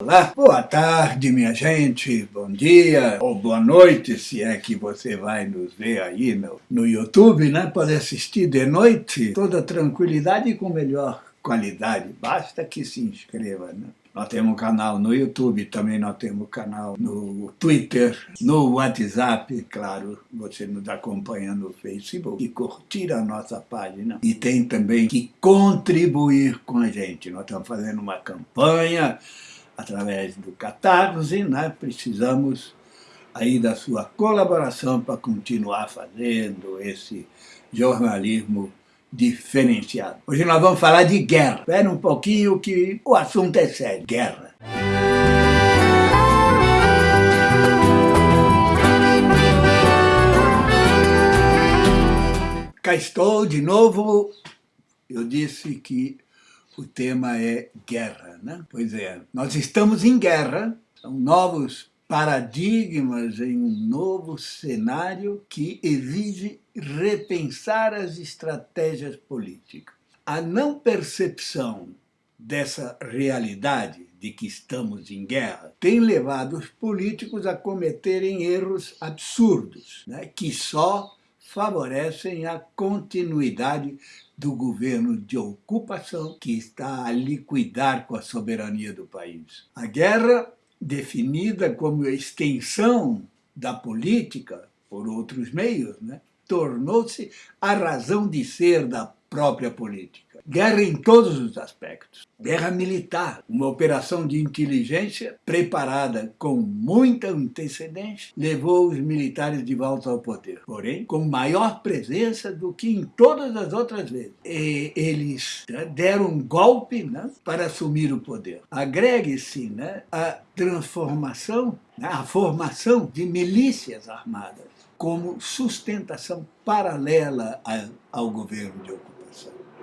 Olá, boa tarde minha gente, bom dia ou boa noite, se é que você vai nos ver aí no, no YouTube, né? Pode assistir de noite, toda tranquilidade e com melhor qualidade, basta que se inscreva, né? Nós temos um canal no YouTube, também nós temos um canal no Twitter, no WhatsApp, claro, você nos acompanha no Facebook e curtir a nossa página. E tem também que contribuir com a gente. Nós estamos fazendo uma campanha através do Catarse, né? precisamos aí da sua colaboração para continuar fazendo esse jornalismo diferenciado. Hoje nós vamos falar de guerra. Espera um pouquinho que o assunto é sério. Guerra. Cá estou de novo. Eu disse que o tema é guerra, né? Pois é, nós estamos em guerra, são novos paradigmas em um novo cenário que exige repensar as estratégias políticas. A não percepção dessa realidade de que estamos em guerra tem levado os políticos a cometerem erros absurdos, né, que só favorecem a continuidade do governo de ocupação que está a liquidar com a soberania do país. A guerra, definida como extensão da política por outros meios, né, tornou-se a razão de ser da própria política. Guerra em todos os aspectos. Guerra militar, uma operação de inteligência preparada com muita antecedência, levou os militares de volta ao poder. Porém, com maior presença do que em todas as outras vezes. E eles né, deram um golpe né, para assumir o poder. Agregue-se né, a transformação, né, a formação de milícias armadas como sustentação paralela ao governo de ocupação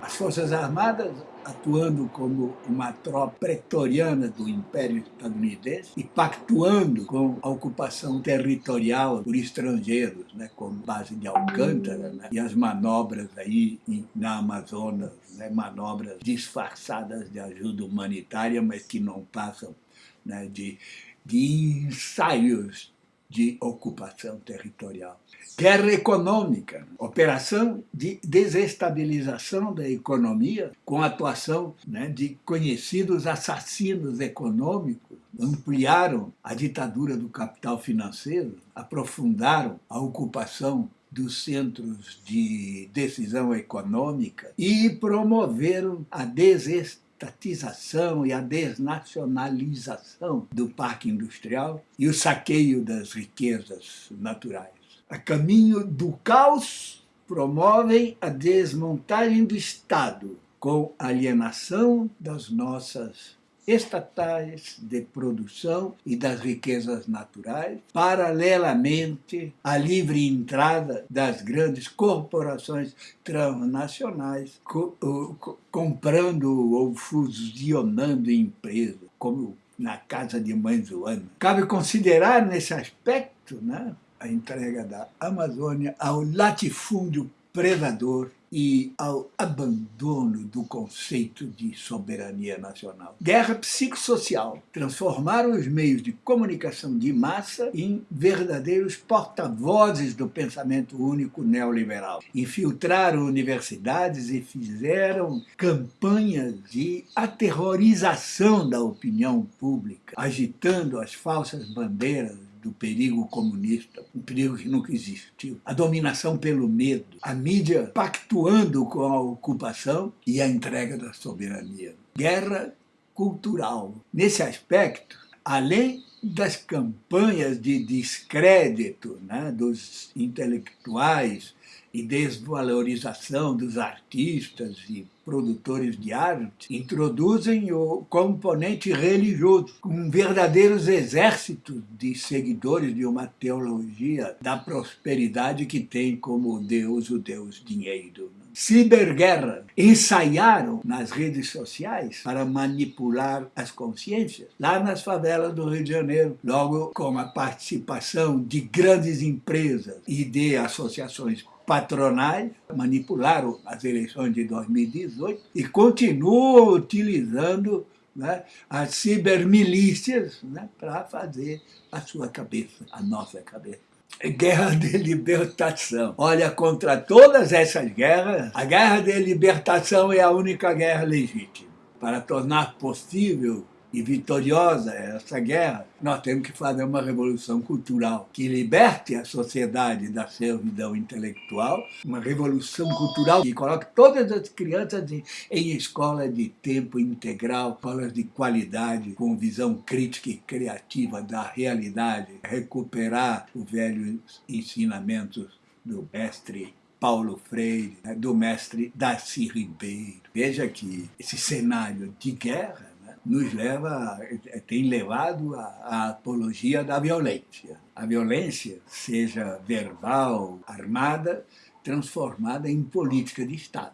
as Forças Armadas atuando como uma tropa pretoriana do Império Estadunidense e pactuando com a ocupação territorial por estrangeiros, né, como base de Alcântara, né, e as manobras aí na Amazonas, né, manobras disfarçadas de ajuda humanitária, mas que não passam né, de, de ensaios de ocupação territorial. Guerra econômica, operação de desestabilização da economia com a atuação né, de conhecidos assassinos econômicos, ampliaram a ditadura do capital financeiro, aprofundaram a ocupação dos centros de decisão econômica e promoveram a desestabilização estatização e a desnacionalização do parque industrial e o saqueio das riquezas naturais. A caminho do caos, promovem a desmontagem do Estado com alienação das nossas estatais de produção e das riquezas naturais, paralelamente à livre entrada das grandes corporações transnacionais, co co comprando ou fusionando empresas, como na casa de Mãe Joana. Cabe considerar nesse aspecto né, a entrega da Amazônia ao latifúndio predador e ao abandono do conceito de soberania nacional. Guerra psicossocial. Transformaram os meios de comunicação de massa em verdadeiros porta-vozes do pensamento único neoliberal. Infiltraram universidades e fizeram campanhas de aterrorização da opinião pública, agitando as falsas bandeiras do perigo comunista, um perigo que nunca existiu. A dominação pelo medo, a mídia pactuando com a ocupação e a entrega da soberania. Guerra cultural. Nesse aspecto, além das campanhas de descrédito né, dos intelectuais e desvalorização dos artistas e produtores de arte, introduzem o componente religioso, com verdadeiros exércitos de seguidores de uma teologia da prosperidade que tem como Deus o Deus dinheiro. Ciberguerra. Ensaiaram nas redes sociais para manipular as consciências, lá nas favelas do Rio de Janeiro, logo com a participação de grandes empresas e de associações patronais manipularam as eleições de 2018 e continuam utilizando né, as cibermilícias né, para fazer a sua cabeça, a nossa cabeça. Guerra de libertação. Olha, contra todas essas guerras, a guerra de libertação é a única guerra legítima. Para tornar possível e vitoriosa essa guerra, nós temos que fazer uma revolução cultural que liberte a sociedade da servidão intelectual, uma revolução cultural que coloque todas as crianças em, escolas de tempo integral, escolas de qualidade, com visão crítica e criativa da realidade, recuperar os velhos ensinamentos do mestre Paulo Freire, do mestre Darcy Ribeiro. Veja que esse cenário de guerra nos leva, tem levado à apologia da violência. A violência, seja verbal, armada, transformada em política de Estado.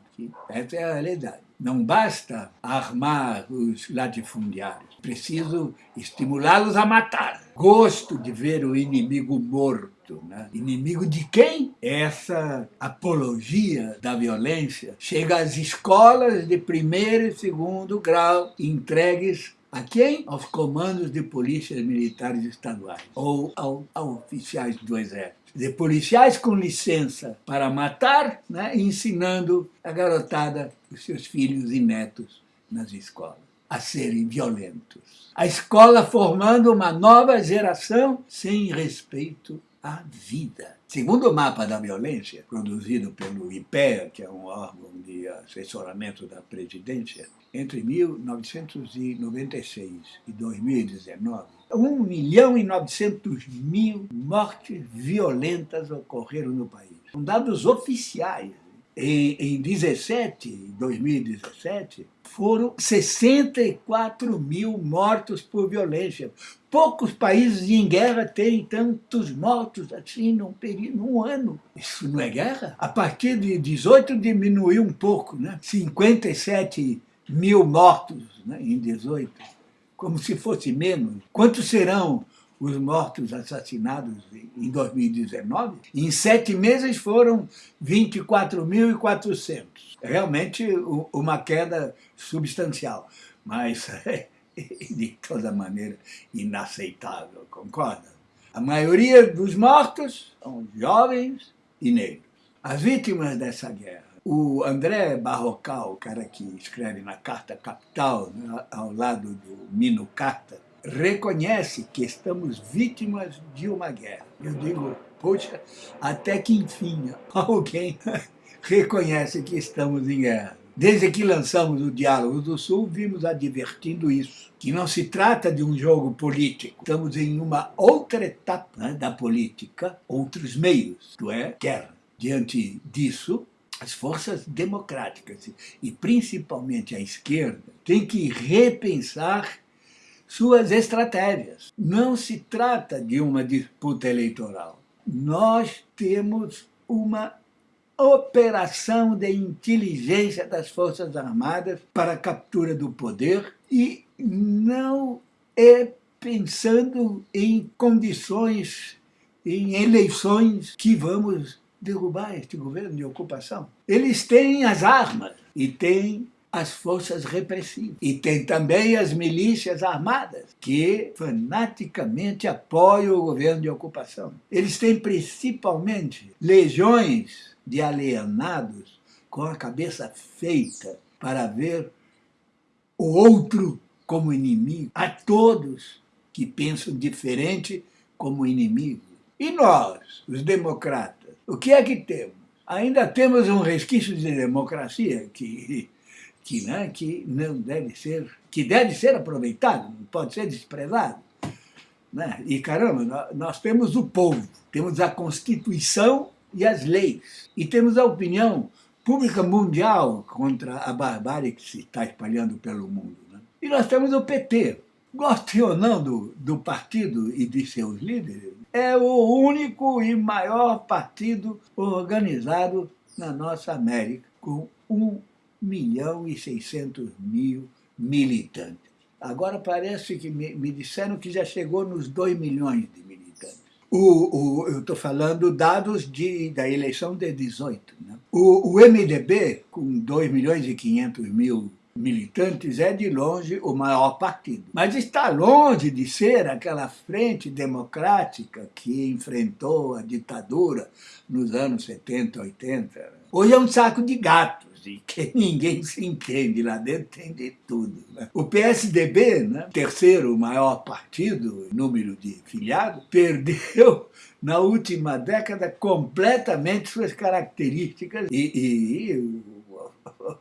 Essa é a realidade. Não basta armar os latifundiários, preciso estimulá-los a matar. Gosto de ver o inimigo morto. Né? Inimigo de quem? Essa apologia da violência chega às escolas de primeiro e segundo grau, entregues a quem? Aos comandos de polícias militares estaduais ou ao, a oficiais do exército de policiais com licença para matar, né, ensinando a garotada, os seus filhos e netos nas escolas, a serem violentos. A escola formando uma nova geração sem respeito à vida. Segundo o mapa da violência, produzido pelo IPEA, que é um órgão de assessoramento da presidência, entre 1996 e 2019, 1 milhão e 900 mil mortes violentas ocorreram no país. São dados oficiais. Em, em 17, 2017, foram 64 mil mortos por violência. Poucos países em guerra têm tantos mortos assim num, período, num ano. Isso não é guerra? A partir de 18 diminuiu um pouco, né? 57 mil mortos né, em 18 como se fosse menos. Quantos serão os mortos assassinados em 2019? Em sete meses foram 24.400. Realmente uma queda substancial, mas de toda maneira inaceitável, concorda? A maioria dos mortos são jovens e negros. As vítimas dessa guerra o André Barrocal, o cara que escreve na Carta Capital, né, ao lado do Mino Carta, reconhece que estamos vítimas de uma guerra. Eu digo, poxa, até que enfim alguém reconhece que estamos em guerra. Desde que lançamos o Diálogo do Sul, vimos advertindo isso, que não se trata de um jogo político. Estamos em uma outra etapa né, da política, outros meios, isto é, guerra. Diante disso, as forças democráticas, e principalmente a esquerda, têm que repensar suas estratégias. Não se trata de uma disputa eleitoral. Nós temos uma operação de inteligência das Forças Armadas para a captura do poder e não é pensando em condições, em eleições que vamos derrubar este governo de ocupação. Eles têm as armas e têm as forças repressivas. E tem também as milícias armadas, que fanaticamente apoiam o governo de ocupação. Eles têm principalmente legiões de alienados com a cabeça feita para ver o outro como inimigo, a todos que pensam diferente como inimigo. E nós, os democratas, o que é que temos? Ainda temos um resquício de democracia que, que, né, que não deve ser, que deve ser aproveitado, não pode ser desprezado. Né? E caramba, nós temos o povo, temos a Constituição e as leis, e temos a opinião pública mundial contra a barbárie que se está espalhando pelo mundo. Né? E nós temos o PT. Goste ou não do, do partido e de seus líderes, é o único e maior partido organizado na nossa América, com 1 milhão e 600 mil militantes. Agora parece que me, me disseram que já chegou nos 2 milhões de militantes. O, o, eu estou falando dados de, da eleição de 18. Né? O, o MDB, com 2 milhões e 500 mil militantes, é de longe o maior partido. Mas está longe de ser aquela frente democrática que enfrentou a ditadura nos anos 70, 80. Hoje é um saco de gatos e que ninguém se entende lá dentro, tem de tudo. Né? O PSDB, né, terceiro maior partido, número de filiados, perdeu na última década completamente suas características e, e,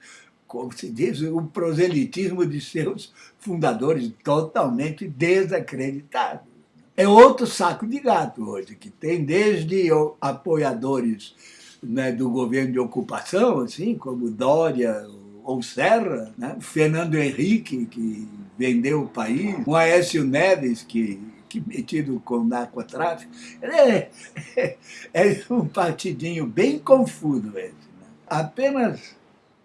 como se diz, o proselitismo de seus fundadores totalmente desacreditados. É outro saco de gato hoje, que tem desde apoiadores né, do governo de ocupação, assim, como Dória ou Serra, né? Fernando Henrique, que vendeu o país, o Aécio Neves, que, que metido com narcotráfico. É, é, é um partidinho bem confuso esse. Né? Apenas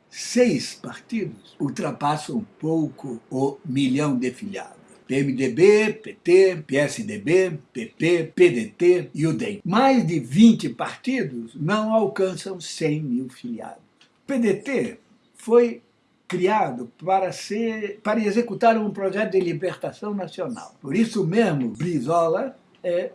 seis partidos ultrapassam um pouco o milhão de filiados. PMDB, PT, PSDB, PP, PDT e o DEM. Mais de 20 partidos não alcançam 100 mil filiados. O PDT foi criado para, ser, para executar um projeto de libertação nacional. Por isso mesmo, Brizola é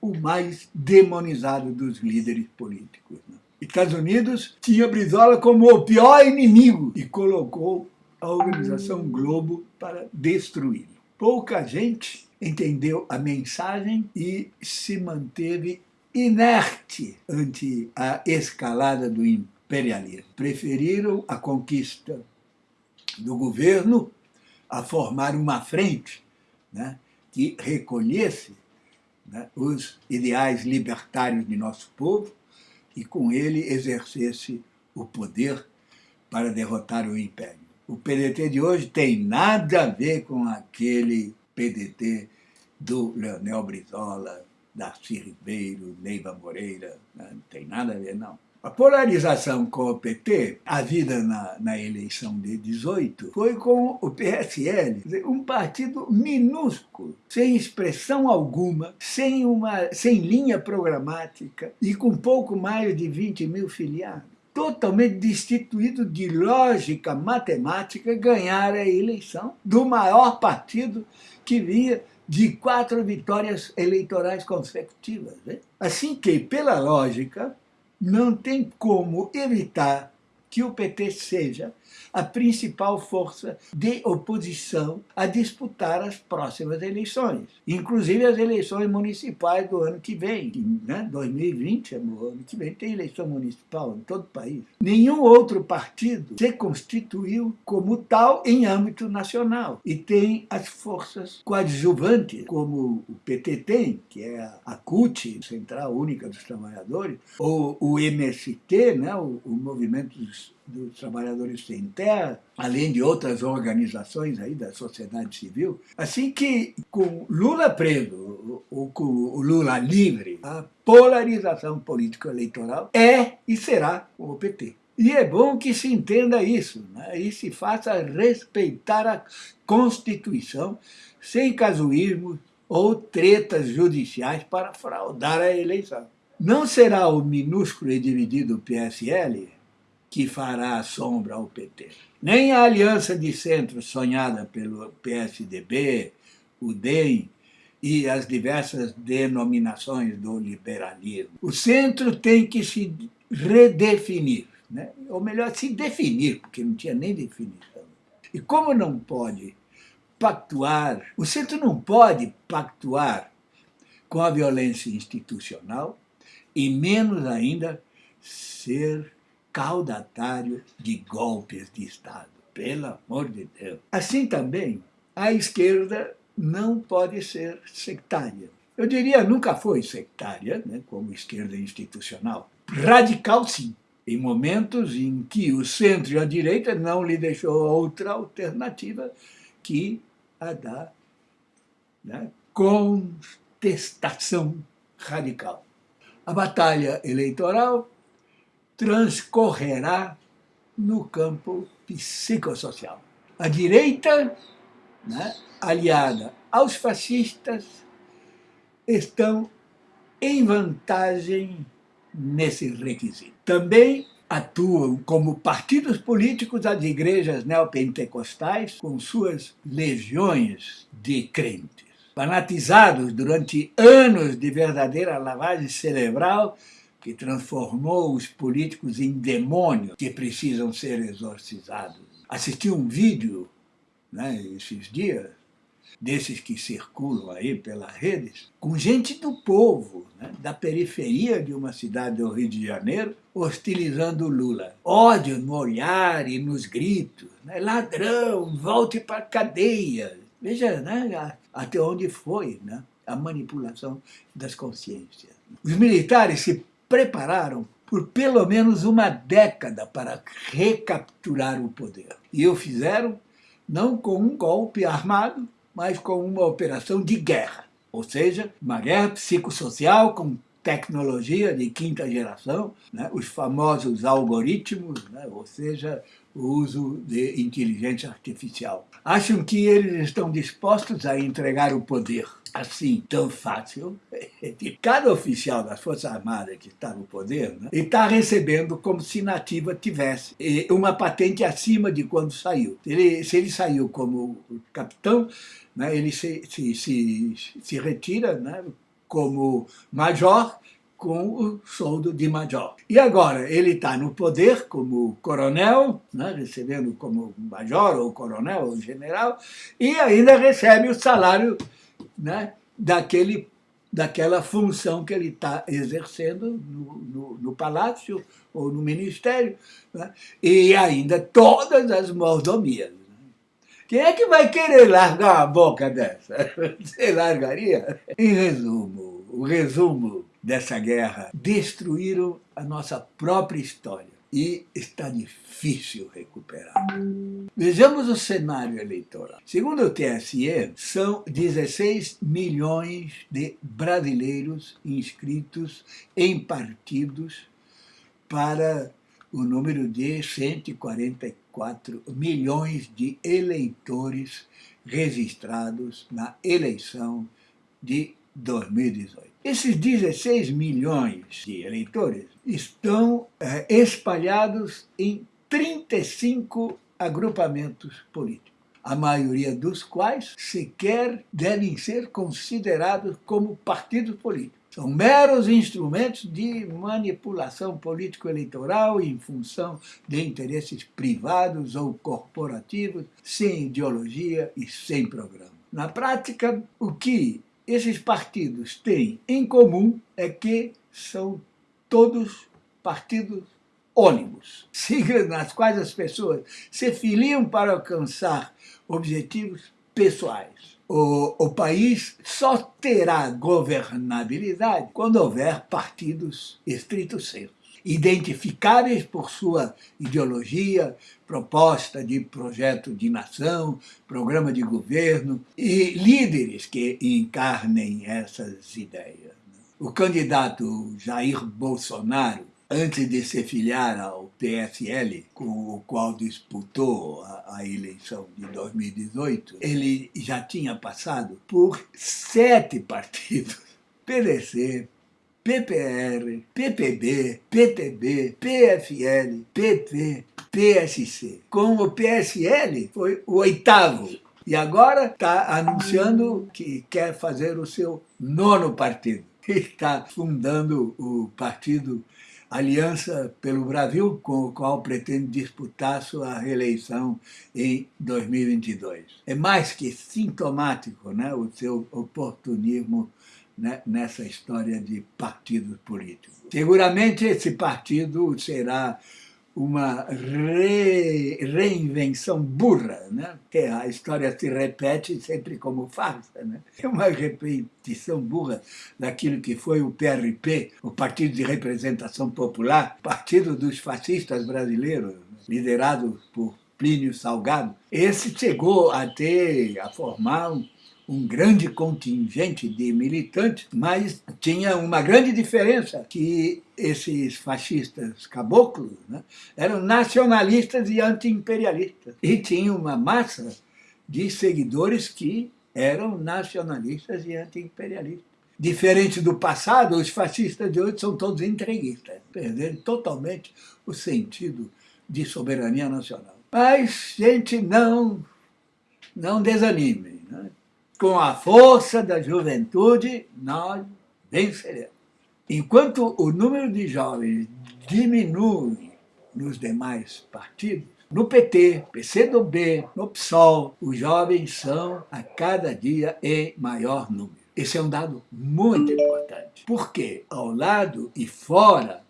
o, mais demonizado dos líderes políticos. Né? Estados Unidos tinha Brizola como o pior inimigo e colocou a Organização Globo para destruí-lo pouca gente entendeu a mensagem e se manteve inerte ante a escalada do imperialismo. Preferiram a conquista do governo a formar uma frente né, que recolhesse né, os ideais libertários de nosso povo e com ele exercesse o poder para derrotar o império. O PDT de hoje tem nada a ver com aquele PDT do Leonel Brizola, Darcy Ribeiro, Neiva Moreira, né? não tem nada a ver, não. A polarização com o PT, a vida na, na, eleição de 18, foi com o PSL, um partido minúsculo, sem expressão alguma, sem, uma, sem linha programática e com pouco mais de 20 mil filiados totalmente destituído de lógica matemática, ganhar a eleição do maior partido que vinha de quatro vitórias eleitorais consecutivas. Né? Assim que, pela lógica, não tem como evitar que o PT seja a principal força de oposição a disputar as próximas eleições, inclusive as eleições municipais do ano que vem. Né? 2020, é no ano que vem, tem eleição municipal em todo o país. Nenhum outro partido se constituiu como tal em âmbito nacional e tem as forças coadjuvantes, como o PT tem, que é a CUT, Central Única dos Trabalhadores, ou o MST, né? o, o Movimento dos dos Trabalhadores Sem Terra, além de outras organizações aí da sociedade civil. Assim que, com Lula preso, ou com o Lula livre, a polarização político-eleitoral é e será o PT. E é bom que se entenda isso, né? e se faça respeitar a Constituição sem casuísmo ou tretas judiciais para fraudar a eleição. Não será o minúsculo e dividido PSL que fará sombra ao PT. Nem a aliança de centro sonhada pelo PSDB, o DEM e as diversas denominações do liberalismo. O centro tem que se redefinir, né? ou melhor, se definir, porque não tinha nem definição. E como não pode pactuar, o centro não pode pactuar com a violência institucional e menos ainda ser caudatário de golpes de Estado. Pelo amor de Deus. Assim também, a esquerda não pode ser sectária. Eu diria, nunca foi sectária, né, como esquerda institucional. Radical, sim. Em momentos em que o centro e a direita não lhe deixou outra alternativa que a da né, contestação radical. A batalha eleitoral transcorrerá no campo psicossocial. A direita, né, aliada aos fascistas, estão em vantagem nesse requisito. Também atuam como partidos políticos as igrejas neopentecostais com suas legiões de crentes. Fanatizados durante anos de verdadeira lavagem cerebral que transformou os políticos em demônios que precisam ser exorcizados. Assisti um vídeo né, esses dias desses que circulam aí pelas redes, com gente do povo, né, da periferia de uma cidade do Rio de Janeiro, hostilizando Lula. Ódio no olhar e nos gritos. Né, ladrão, volte para a cadeia. Veja né, até onde foi né, a manipulação das consciências. Os militares se prepararam por pelo menos uma década para recapturar o poder. E o fizeram não com um golpe armado, mas com uma operação de guerra, ou seja, uma guerra psicossocial com tecnologia de quinta geração, né, os famosos algoritmos, né, ou seja, o uso de inteligência artificial. Acham que eles estão dispostos a entregar o poder assim tão fácil? Cada oficial das Forças Armadas que está no poder, né, está recebendo como se nativa tivesse uma patente acima de quando saiu. Ele, se ele saiu como capitão, né, ele se, se, se, se retira né, como major com o soldo de major. E agora ele está no poder como coronel, né, recebendo como major ou coronel ou general, e ainda recebe o salário né, daquele, daquela função que ele está exercendo no, no, no, palácio ou no ministério, né, e ainda todas as mordomias. Quem é que vai querer largar uma boca dessa? Você largaria? Em resumo, o resumo dessa guerra, destruíram a nossa própria história e está difícil recuperar. Vejamos o cenário eleitoral. Segundo o TSE, são 16 milhões de brasileiros inscritos em partidos para o número de 144 milhões de eleitores registrados na eleição de 2018. Esses 16 milhões de eleitores estão é, espalhados em 35 agrupamentos políticos, a maioria dos quais sequer devem ser considerados como partidos políticos. São meros instrumentos de manipulação político-eleitoral em função de interesses privados ou corporativos, sem ideologia e sem programa. Na prática, o que esses partidos têm em comum é que são todos partidos ônibus, siglas nas quais as pessoas se filiam para alcançar objetivos pessoais. O, o país só terá governabilidade quando houver partidos estritos senso identificáveis por sua ideologia, proposta de projeto de nação, programa de governo e líderes que encarnem essas ideias. O candidato Jair Bolsonaro antes de se filiar ao PSL, com o qual disputou a, a, eleição de 2018, ele já tinha passado por sete partidos. PDC, PPR, PPB, PTB, PFL, PT, PSC. Com o PSL foi o oitavo. E agora está anunciando que quer fazer o seu nono partido. Está fundando o partido Aliança pelo Brasil, com o qual pretende disputar sua reeleição em 2022. É mais que sintomático né, o seu oportunismo né, nessa história de partidos políticos. Seguramente esse partido será uma re, reinvenção burra, né? que a história se repete sempre como farsa. Né? É uma repetição burra daquilo que foi o PRP, o Partido de Representação Popular, partido dos fascistas brasileiros, liderado por Plínio Salgado. Esse chegou a ter, a formar um grande contingente de militantes, mas tinha uma grande diferença, que esses fascistas caboclos né, eram nacionalistas e anti-imperialistas. E tinha uma massa de seguidores que eram nacionalistas e anti-imperialistas. Diferente do passado, os fascistas de hoje são todos entreguistas, perderam totalmente o sentido de soberania nacional. Mas, gente, não, não desanime. Né? Com a força da juventude, nós venceremos. Enquanto o número de jovens diminui nos demais partidos, no PT, PCdoB, no PSOL, os jovens são a cada dia em maior número. Esse é um dado muito importante, porque ao lado e fora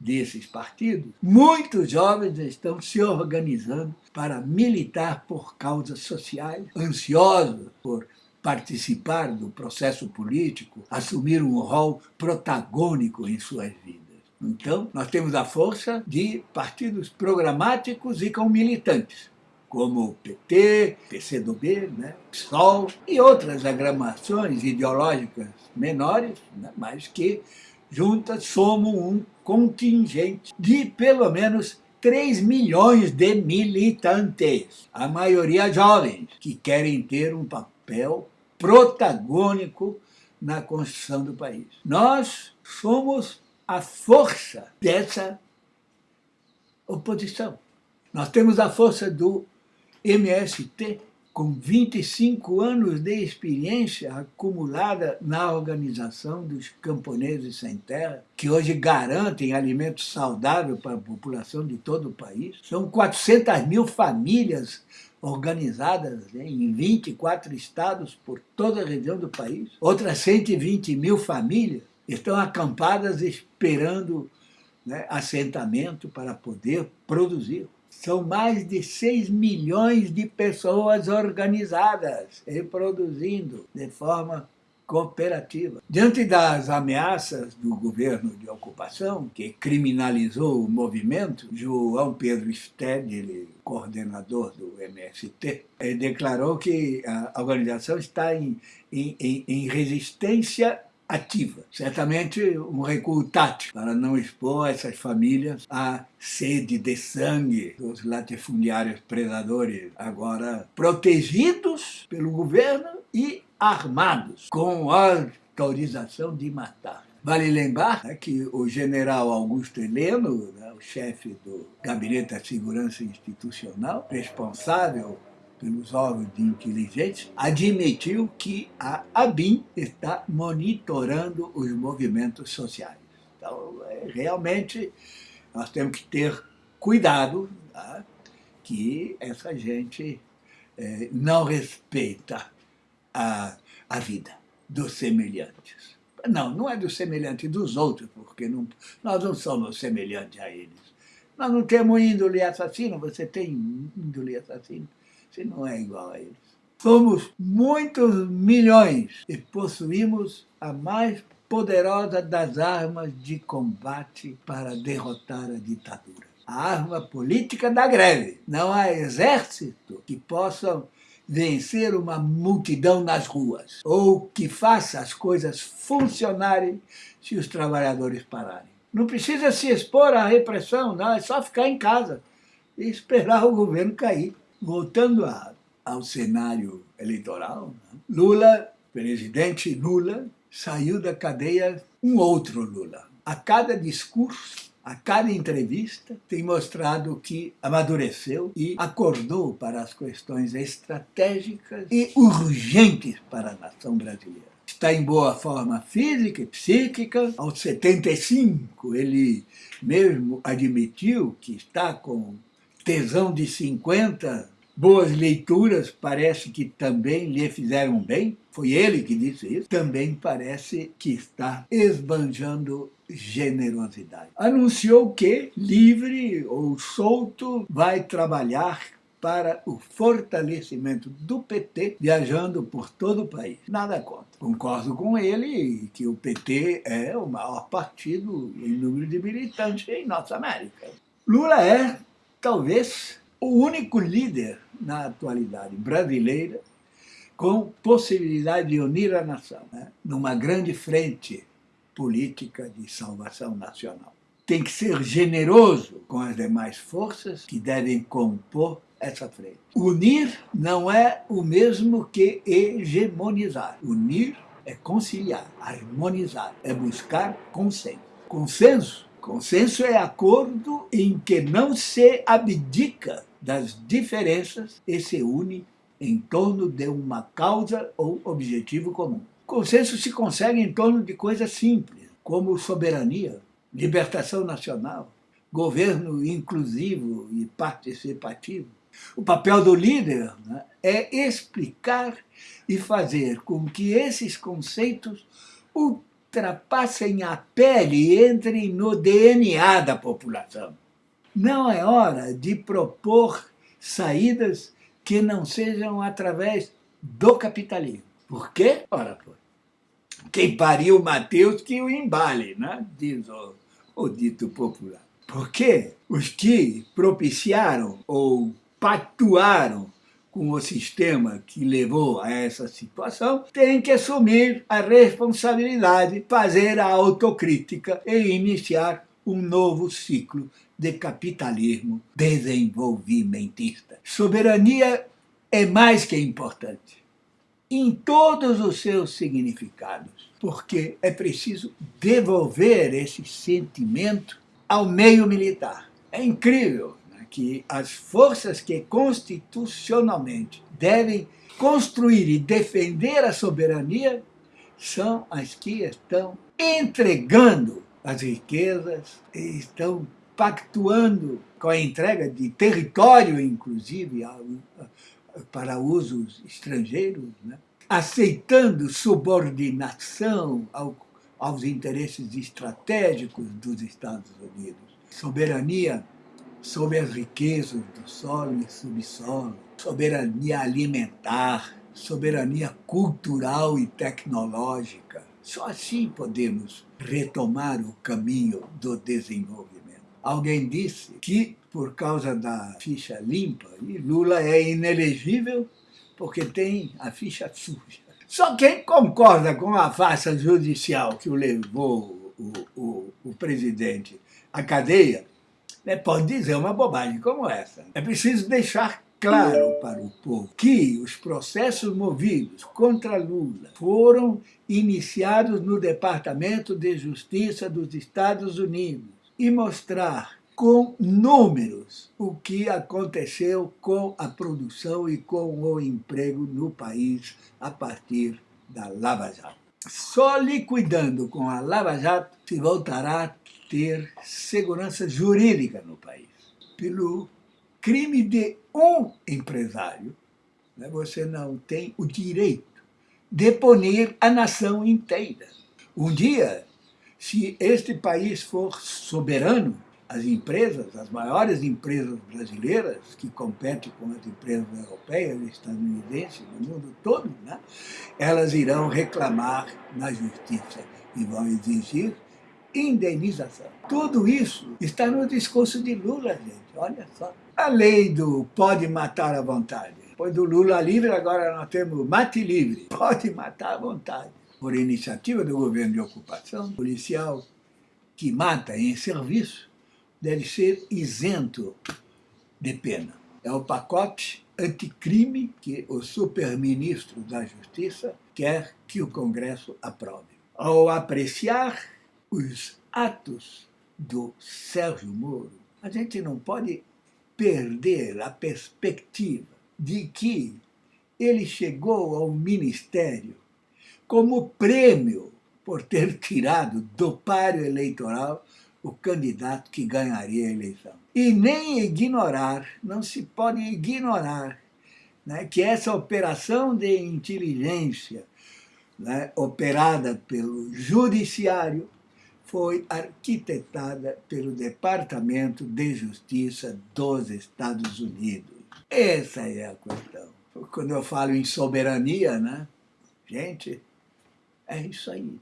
desses partidos, muitos jovens estão se organizando para militar por causas sociais, ansiosos por participar do processo político, assumir um rol protagônico em suas vidas. Então, nós temos a força de partidos programáticos e com militantes, como o PT, PCdoB, né, PSOL e outras agramações ideológicas menores, né, mas que juntas somam um contingente de pelo menos 3 milhões de militantes, a maioria jovens, que querem ter um papel protagônico na construção do país. Nós somos a força dessa oposição. Nós temos a força do MST, com 25 anos de experiência acumulada na organização dos camponeses sem terra, que hoje garantem alimento saudável para a população de todo o país. São 400 mil famílias organizadas né, em 24 estados por toda a região do país. Outras 120 mil famílias estão acampadas esperando né, assentamento para poder produzir. São mais de 6 milhões de pessoas organizadas, reproduzindo de forma cooperativa. Diante das ameaças do governo de ocupação, que criminalizou o movimento, João Pedro Stedley, coordenador do MST, declarou que a organização está em, em, em resistência ativa. Certamente um recuo tático para não expor essas famílias à sede de sangue dos latifundiários predadores, agora protegidos pelo governo e armados, com autorização de matar. Vale lembrar né, que o general Augusto Heleno, né, o chefe do Gabinete da Segurança Institucional, responsável pelos órgãos de inteligência, admitiu que a ABIN está monitorando os movimentos sociais. Então, é, realmente, nós temos que ter cuidado tá? que essa gente é, não respeita a, a vida dos semelhantes. Não, não é dos semelhantes dos outros, porque não, nós não somos semelhantes a eles. Nós não temos índole assassino, você tem índole assassino. Você não é igual a eles. Somos muitos milhões e possuímos a mais poderosa das armas de combate para derrotar a ditadura. A arma política da greve. Não há exército que possa vencer uma multidão nas ruas, ou que faça as coisas funcionarem se os trabalhadores pararem. Não precisa se expor à repressão, não, é só ficar em casa e esperar o governo cair. Voltando a, ao cenário eleitoral, né? Lula, presidente Lula, saiu da cadeia um outro Lula. A cada discurso, a cada entrevista, tem mostrado que amadureceu e acordou para as questões estratégicas e urgentes para a nação brasileira. Está em boa forma física e psíquica. Aos 75, ele mesmo admitiu que está com tesão de 50, boas leituras parece que também lhe fizeram bem, foi ele que disse isso, também parece que está esbanjando generosidade. Anunciou que, livre ou solto, vai trabalhar para o fortalecimento do PT, viajando por todo o país. Nada contra. Concordo com ele que o PT é o maior partido em número de militantes em Norte América. Lula é talvez o único líder na atualidade brasileira com possibilidade de unir a nação né, numa grande frente política de salvação nacional. Tem que ser generoso com as demais forças que devem compor essa frente. Unir não é o mesmo que hegemonizar. Unir é conciliar, harmonizar, é buscar consenso. Consenso? Consenso é acordo em que não se abdica das diferenças e se une em torno de uma causa ou objetivo comum. Consenso se consegue em torno de coisas simples, como soberania, libertação nacional, governo inclusivo e participativo. O papel do líder né, é explicar e fazer com que esses conceitos ultrapassem a pele e entrem no DNA da população. Não é hora de propor saídas que não sejam através do capitalismo. Por quê? Ora, pô, quem pariu Mateus que o embale, né? diz o, o dito popular. Porque os que propiciaram ou pactuaram com o sistema que levou a essa situação, têm que assumir a responsabilidade, fazer a autocrítica e iniciar um novo ciclo de capitalismo desenvolvimentista. Soberania é mais que importante, em todos os seus significados, porque é preciso devolver esse sentimento ao meio militar. É incrível né, que as forças que constitucionalmente devem construir e defender a soberania são as que estão entregando as riquezas e estão pactuando com a entrega de território, inclusive, para usos estrangeiros, né? aceitando subordinação ao aos interesses estratégicos dos Estados Unidos. Soberania sobre as riquezas do solo e subsolo, soberania alimentar, soberania cultural e tecnológica. Só assim podemos retomar o caminho do desenvolvimento. Alguém disse que, por causa da ficha limpa, Lula é inelegível porque tem a ficha suja. Só quem concorda com a farsa judicial que o levou o, o, o presidente à cadeia, né, pode dizer uma bobagem como essa. É preciso deixar claro para o povo que os processos movidos contra Lula foram iniciados no Departamento de Justiça dos Estados Unidos e mostrar com números o que aconteceu com a produção e com o emprego no país a partir da Lava Jato. Só liquidando com a Lava Jato se voltará a ter segurança jurídica no país. Pelo crime de um empresário, né, você não tem o direito de punir a nação inteira. Um dia, se este país for soberano, as empresas, as maiores empresas brasileiras, que competem com as empresas europeias estadunidenses no mundo todo, né, elas irão reclamar na justiça e vão exigir indenização. Tudo isso está no discurso de Lula, gente, olha só. A lei do pode matar à vontade. Depois do Lula livre, agora nós temos mate livre. Pode matar à vontade. Por iniciativa do governo de ocupação, policial que mata em serviço deve ser isento de pena. É o pacote anticrime que o superministro da Justiça quer que o Congresso aprove. Ao apreciar os atos do Sérgio Moro, a gente não pode perder a perspectiva de que ele chegou ao ministério como prêmio por ter tirado do páreo eleitoral o candidato que ganharia a eleição. E nem ignorar, não se pode ignorar, né, que essa operação de inteligência né, operada pelo judiciário foi arquitetada pelo Departamento de Justiça dos Estados Unidos. Essa é a questão. Quando eu falo em soberania, né, gente, é isso aí.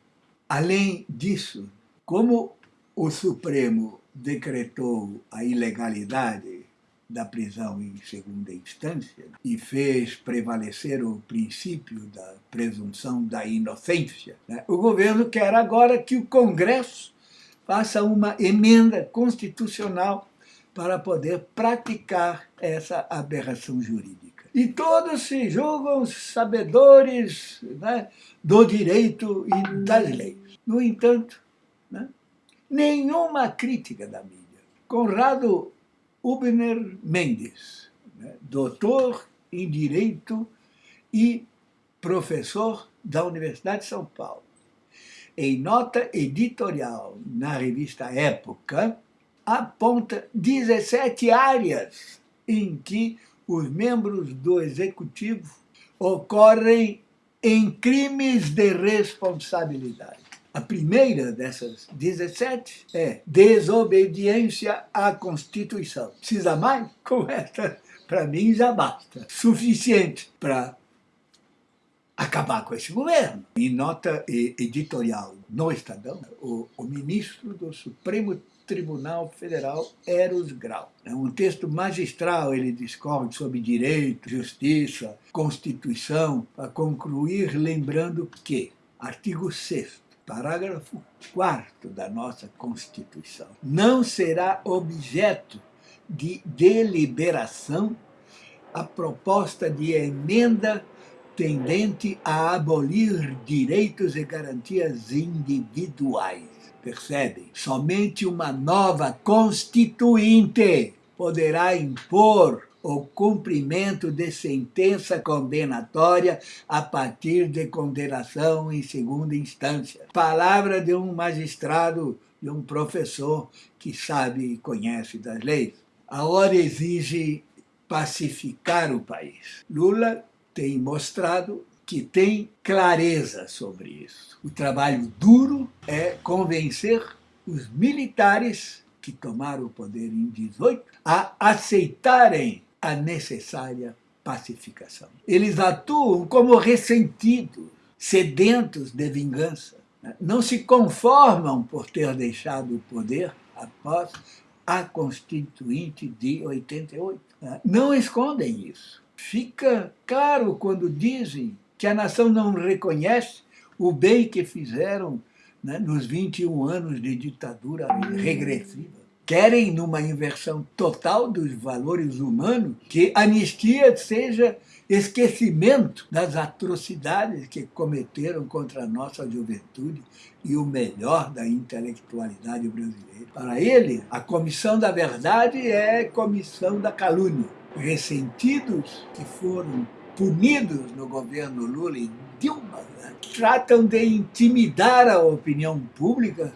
Além disso, como o Supremo decretou a ilegalidade da prisão em segunda instância e fez prevalecer o princípio da presunção da inocência. Né? O governo quer agora que o Congresso faça uma emenda constitucional para poder praticar essa aberração jurídica. E todos se julgam sabedores né, do direito e das leis. No entanto, né, nenhuma crítica da mídia. Conrado Ubner Mendes, né, doutor em Direito e professor da Universidade de São Paulo, em nota editorial na revista Época, aponta 17 áreas em que os membros do Executivo ocorrem em crimes de responsabilidade. A primeira dessas 17 é desobediência à Constituição. Precisa mais? Com essa, para mim, já basta. Suficiente para acabar com esse governo. Em nota editorial no Estadão, o, o ministro do Supremo Tribunal Federal Eros Grau. É um texto magistral, ele discorre sobre direito, justiça, Constituição, para concluir lembrando que, artigo 6 parágrafo 4 da nossa Constituição, não será objeto de deliberação a proposta de emenda tendente a abolir direitos e garantias individuais. Percebem? Somente uma nova Constituinte poderá impor o cumprimento de sentença condenatória a partir de condenação em segunda instância. Palavra de um magistrado, de um professor que sabe e conhece das leis. A hora exige pacificar o país. Lula tem mostrado que tem clareza sobre isso. O trabalho duro é convencer os militares que tomaram o poder em 18 a aceitarem a necessária pacificação. Eles atuam como ressentidos, sedentos de vingança. Né? Não se conformam por ter deixado o poder após a Constituinte de 88. Né? Não escondem isso. Fica claro quando dizem que a nação não reconhece o bem que fizeram né, nos 21 anos de ditadura regressiva querem, numa inversão total dos valores humanos, que anistia seja esquecimento das atrocidades que cometeram contra a nossa juventude e o melhor da intelectualidade brasileira. Para ele, a comissão da verdade é comissão da calúnia. Ressentidos que foram punidos no governo Lula e Dilma, né? tratam de intimidar a opinião pública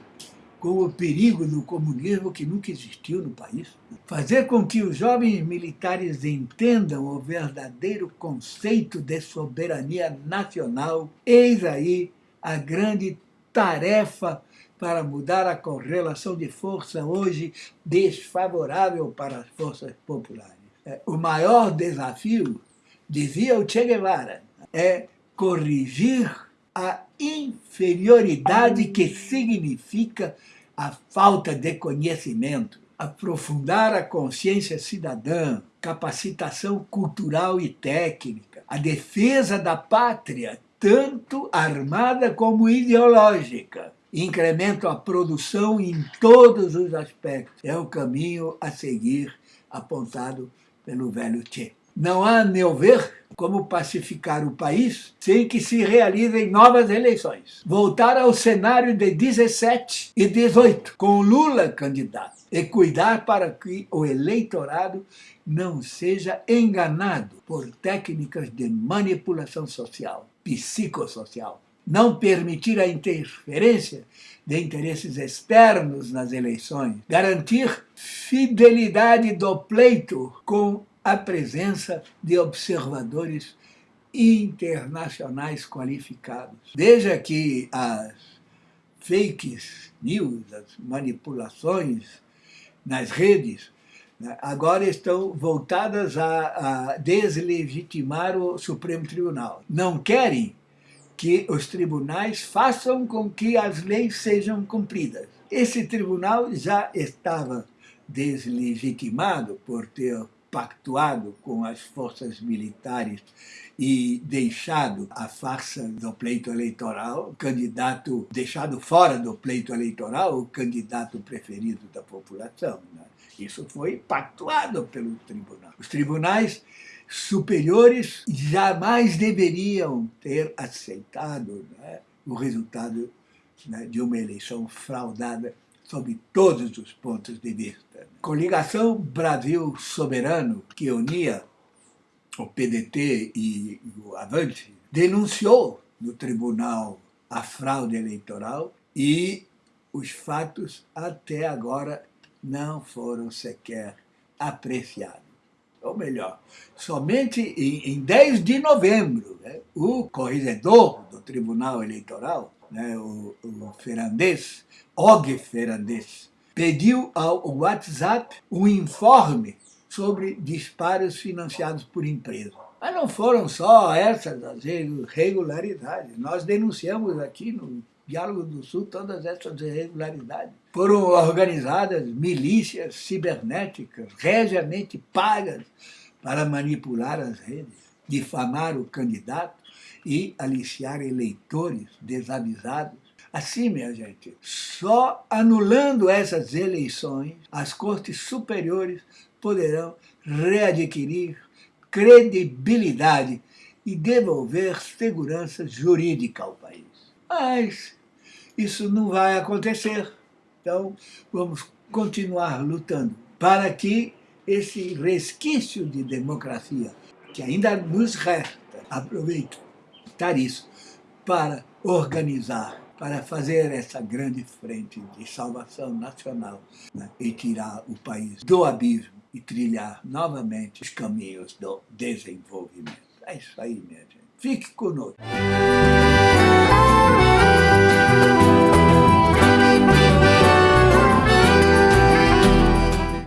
com o perigo do comunismo que nunca existiu no país. Fazer com que os jovens militares entendam o verdadeiro conceito de soberania nacional, eis aí a grande tarefa para mudar a correlação de força hoje desfavorável para as forças populares. É, o maior desafio, dizia o Che Guevara, é corrigir a inferioridade que significa a falta de conhecimento, aprofundar a consciência cidadã, capacitação cultural e técnica, a defesa da pátria, tanto armada como ideológica, incremento a produção em todos os aspectos. É o caminho a seguir apontado pelo velho Che. Não há, a meu ver, como pacificar o país sem que se realizem novas eleições. Voltar ao cenário de 17 e 18, com Lula candidato, e cuidar para que o eleitorado não seja enganado por técnicas de manipulação social, psicossocial. Não permitir a interferência de interesses externos nas eleições. Garantir fidelidade do pleito com a presença de observadores internacionais qualificados. Veja que as fake news, as manipulações nas redes, né, agora estão voltadas a, a deslegitimar o Supremo Tribunal. Não querem que os tribunais façam com que as leis sejam cumpridas. Esse tribunal já estava deslegitimado por ter pactuado com as forças militares e deixado a farsa do pleito eleitoral, o candidato deixado fora do pleito eleitoral, o candidato preferido da população. Né? Isso foi pactuado pelo tribunal. Os tribunais superiores jamais deveriam ter aceitado né, o resultado né, de uma eleição fraudada sob todos os pontos de vista. Coligação Brasil Soberano, que unia o PDT e o Avante, denunciou no tribunal a fraude eleitoral e os fatos até agora não foram sequer apreciados. Ou melhor, somente em, em 10 de novembro, né, o corregedor do Tribunal Eleitoral, né, o, o Og Ferrandês, pediu ao WhatsApp um informe sobre disparos financiados por empresas. Mas não foram só essas as irregularidades. Nós denunciamos aqui no Diálogo do Sul todas essas irregularidades. Foram organizadas milícias cibernéticas, regiamente pagas para manipular as redes, difamar o candidato e aliciar eleitores desavisados. Assim, minha gente, só anulando essas eleições, as cortes superiores poderão readquirir credibilidade e devolver segurança jurídica ao país. Mas isso não vai acontecer. Então, vamos continuar lutando para que esse resquício de democracia que ainda nos resta, aproveito isso para organizar, para fazer essa grande frente de salvação nacional né, e tirar o país do abismo e trilhar novamente os caminhos do desenvolvimento. É isso aí, minha gente. Fique conosco.